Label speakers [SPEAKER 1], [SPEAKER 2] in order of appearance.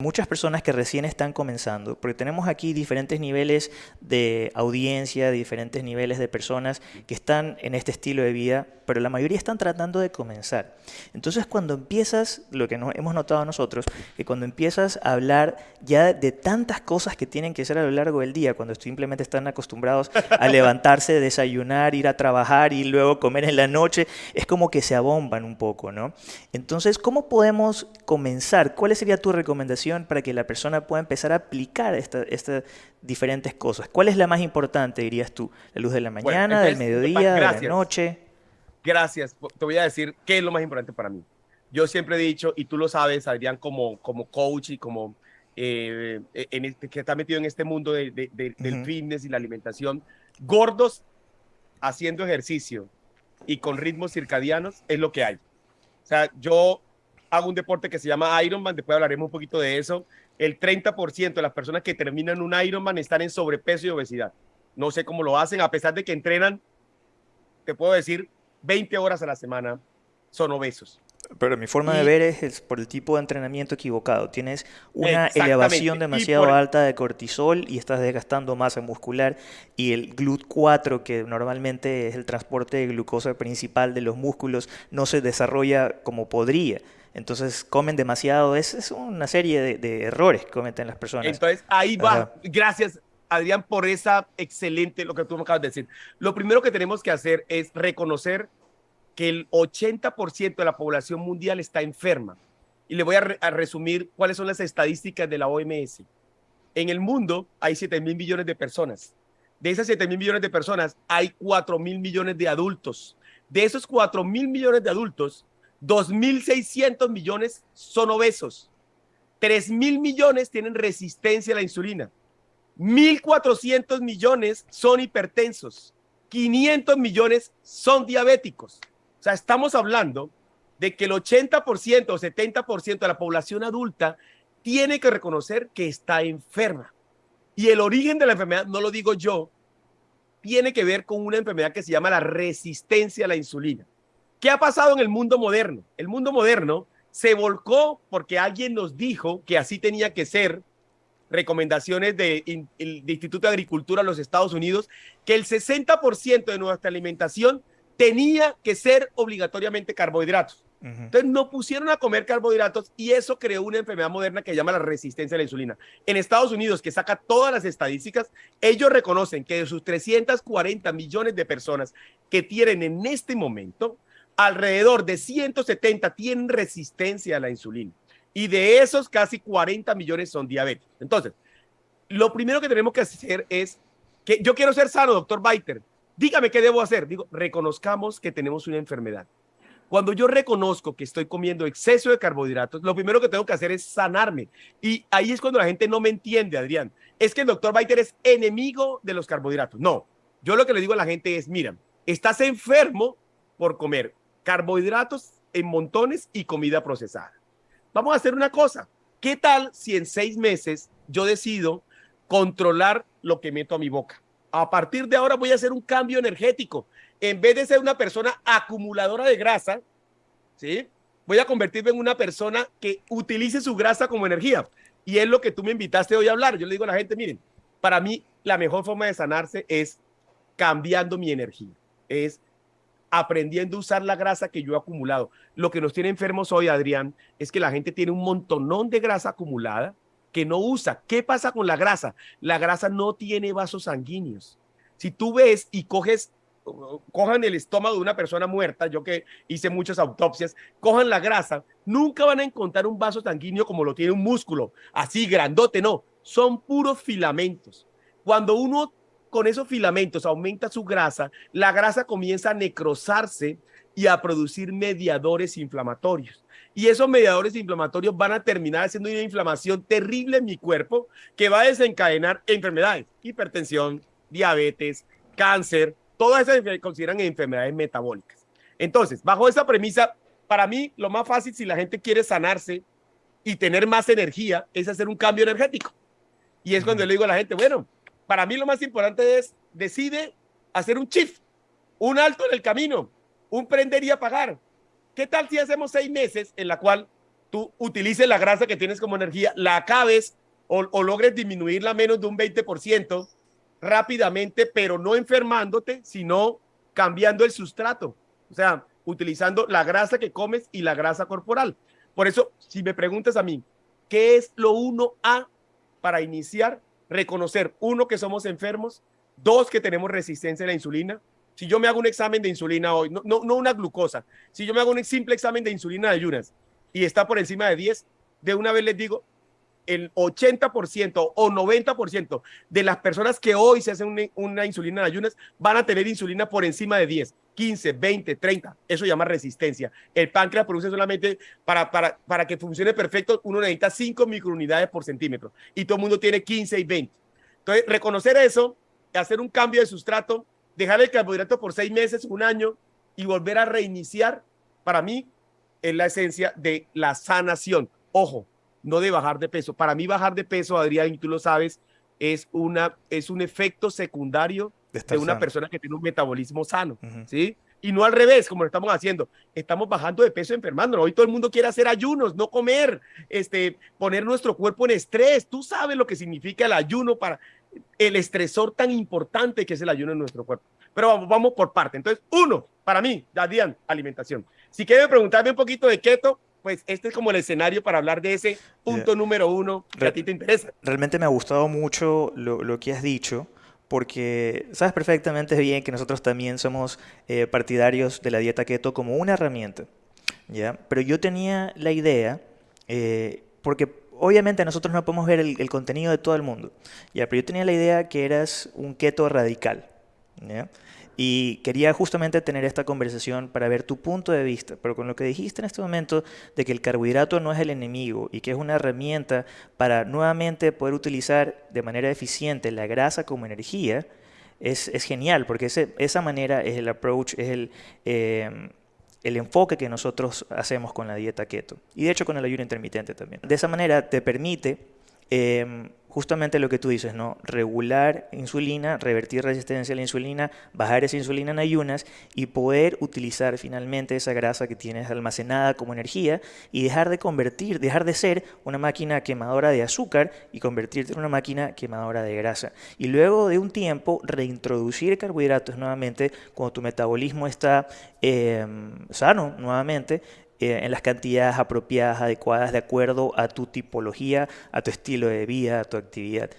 [SPEAKER 1] muchas personas que recién están comenzando, porque tenemos aquí diferentes niveles de audiencia, diferentes niveles de personas que están en este estilo de vida, pero la mayoría están tratando de comenzar. Entonces cuando empiezas, lo que hemos notado nosotros, que cuando empiezas a hablar ya de tantas cosas que tienen que hacer a lo largo del día, cuando simplemente están acostumbrados a levantarse, desayunar, ir a trabajar y luego comer en la noche, es como que se abomban un poco, ¿no? Entonces, ¿cómo podemos comenzar? ¿Cuál sería tu recomendación? Para que la persona pueda empezar a aplicar estas diferentes cosas? ¿Cuál es la más importante, dirías tú? ¿La luz de la mañana, del mediodía, de la noche?
[SPEAKER 2] Gracias. Te voy a decir qué es lo más importante para mí. Yo siempre he dicho, y tú lo sabes, Adrián, como, como coach y como eh, en este, que está metido en este mundo del fitness y la alimentación, gordos haciendo ejercicio y con ritmos circadianos es lo que hay. O sea, yo hago un deporte que se llama Ironman, después hablaremos un poquito de eso. El 30% de las personas que terminan un Ironman están en sobrepeso y obesidad. No sé cómo lo hacen, a pesar de que entrenan, te puedo decir, 20 horas a la semana, son obesos.
[SPEAKER 1] Pero mi forma de ver es, por el tipo de entrenamiento equivocado. Tienes una elevación demasiado alta de cortisol y estás desgastando masa muscular y el GLUT4, que normalmente es el transporte de glucosa principal de los músculos, no se desarrolla como podría. Entonces comen demasiado, es, es una serie de, errores que cometen las personas.
[SPEAKER 2] Entonces ahí va, gracias Adrián por esa excelente, lo que tú me acabas de decir. Lo primero que tenemos que hacer es reconocer que el 80% de la población mundial está enferma. Y le voy a, a, resumir cuáles son las estadísticas de la OMS. En el mundo hay 7 mil millones de personas. De esas 7 mil millones de personas hay 4 mil millones de adultos. De esos 4 mil millones de adultos, 2.600 millones son obesos. 3.000 millones tienen resistencia a la insulina. 1.400 millones son hipertensos. 500 millones son diabéticos. O sea, estamos hablando de que el 80% o 70% de la población adulta tiene que reconocer que está enferma. Y el origen de la enfermedad, no lo digo yo, tiene que ver con una enfermedad que se llama la resistencia a la insulina. ¿Qué ha pasado en el mundo moderno? El mundo moderno se volcó porque alguien nos dijo que así tenía que ser, recomendaciones del Instituto de Agricultura de los Estados Unidos, que el 60% de nuestra alimentación tenía que ser obligatoriamente carbohidratos. Entonces no pusieron a comer carbohidratos y eso creó una enfermedad moderna que se llama la resistencia a la insulina. En Estados Unidos, que saca todas las estadísticas, ellos reconocen que de sus 340 millones de personas que tienen en este momento, alrededor de 170 tienen resistencia a la insulina y de esos casi 40 millones son diabéticos. Entonces, lo primero que tenemos que hacer es que yo quiero ser sano, doctor Baiter. Dígame qué debo hacer. Digo, reconozcamos que tenemos una enfermedad. Cuando yo reconozco que estoy comiendo exceso de carbohidratos, lo primero que tengo que hacer es sanarme. Y ahí es cuando la gente no me entiende, Adrián. Es que el doctor Baiter es enemigo de los carbohidratos. No, yo lo que le digo a la gente es, mira, estás enfermo por comer carbohidratos en montones y comida procesada. Vamos a hacer una cosa. ¿Qué tal si en seis meses yo decido controlar lo que meto a mi boca? A partir de ahora voy a hacer un cambio energético. En vez de ser una persona acumuladora de grasa, ¿sí? Voy a convertirme en una persona que utilice su grasa como energía. Y es lo que tú me invitaste hoy a hablar. Yo le digo a la gente, miren, para mí la mejor forma de sanarse es cambiando mi energía. Es aprendiendo a usar la grasa que yo he acumulado. Lo que nos tiene enfermos hoy, Adrián, es que la gente tiene un montonón de grasa acumulada que no usa. ¿Qué pasa con la grasa? La grasa no tiene vasos sanguíneos. Si tú ves y coges, cojan el estómago de una persona muerta, yo que hice muchas autopsias, cojan la grasa, nunca van a encontrar un vaso sanguíneo como lo tiene un músculo, así grandote, no, son puros filamentos. Cuando uno con esos filamentos aumenta su grasa, la grasa comienza a necrosarse y a producir mediadores inflamatorios. Y esos mediadores inflamatorios van a terminar haciendo una inflamación terrible en mi cuerpo que va a desencadenar enfermedades, hipertensión, diabetes, cáncer, todas esas se consideran enfermedades metabólicas. Entonces, bajo esa premisa, para mí lo más fácil si la gente quiere sanarse y tener más energía es hacer un cambio energético. Y es cuando le digo a la gente, bueno, para mí lo más importante es, decide hacer un shift, un alto en el camino, un prender y apagar. ¿Qué tal si hacemos seis meses en la cual tú utilices la grasa que tienes como energía, la acabes o, o logres disminuirla menos de un 20% rápidamente, pero no enfermándote, sino cambiando el sustrato. O sea, utilizando la grasa que comes y la grasa corporal. Por eso, si me preguntas a mí, ¿qué es lo uno a para iniciar? Reconocer, uno, que somos enfermos, dos, que tenemos resistencia a la insulina. Si yo me hago un examen de insulina hoy, no, no, no una glucosa, si yo me hago un simple examen de insulina de ayunas y está por encima de 10, de una vez les digo, el 80% o 90% de las personas que hoy se hacen una, insulina en ayunas van a tener insulina por encima de 10, 15, 20, 30. Eso llama resistencia. El páncreas produce solamente para, para, para que funcione perfecto, uno necesita 5 microunidades por centímetro y todo el mundo tiene 15 y 20. Entonces, reconocer eso, hacer un cambio de sustrato, dejar el carbohidrato por seis meses, un año y volver a reiniciar, para mí es la esencia de la sanación. Ojo, no de bajar de peso. Para mí bajar de peso, Adrián, tú lo sabes, es, una, es un efecto secundario de, una persona que tiene un metabolismo sano, ¿sí? Y no al revés, como lo estamos haciendo. Estamos bajando de peso enfermando. Hoy todo el mundo quiere hacer ayunos, no comer, este, poner nuestro cuerpo en estrés. Tú sabes lo que significa el ayuno para el estresor tan importante que es el ayuno en nuestro cuerpo. Pero vamos, vamos por parte. Entonces, uno, para mí, Adrián, alimentación. Si quieren preguntarme un poquito de keto, pues este es como el escenario para hablar de ese punto número uno que a ti te interesa.
[SPEAKER 1] Realmente me ha gustado mucho lo, que has dicho, porque sabes perfectamente bien que nosotros también somos eh, partidarios de la dieta keto como una herramienta, ¿ya? Pero yo tenía la idea, eh, porque obviamente nosotros no podemos ver el, contenido de todo el mundo, ¿ya? Pero yo tenía la idea que eras un keto radical, ¿ya? Y quería justamente tener esta conversación para ver tu punto de vista, pero con lo que dijiste en este momento de que el carbohidrato no es el enemigo y que es una herramienta para nuevamente poder utilizar de manera eficiente la grasa como energía, es, es genial, porque ese, esa manera es el approach, es el, em, el enfoque que nosotros hacemos con la dieta keto y de hecho con el ayuno intermitente también. De esa manera te permite em, justamente lo que tú dices, ¿no? Regular insulina, revertir resistencia a la insulina, bajar esa insulina en ayunas y poder utilizar finalmente esa grasa que tienes almacenada como energía y dejar de convertir, dejar de ser una máquina quemadora de azúcar y convertirte en una máquina quemadora de grasa. Y luego de un tiempo reintroducir carbohidratos nuevamente cuando tu metabolismo está em, sano nuevamente eh, en las cantidades apropiadas, adecuadas, de acuerdo a tu tipología, a tu estilo de vida, a tu actividad.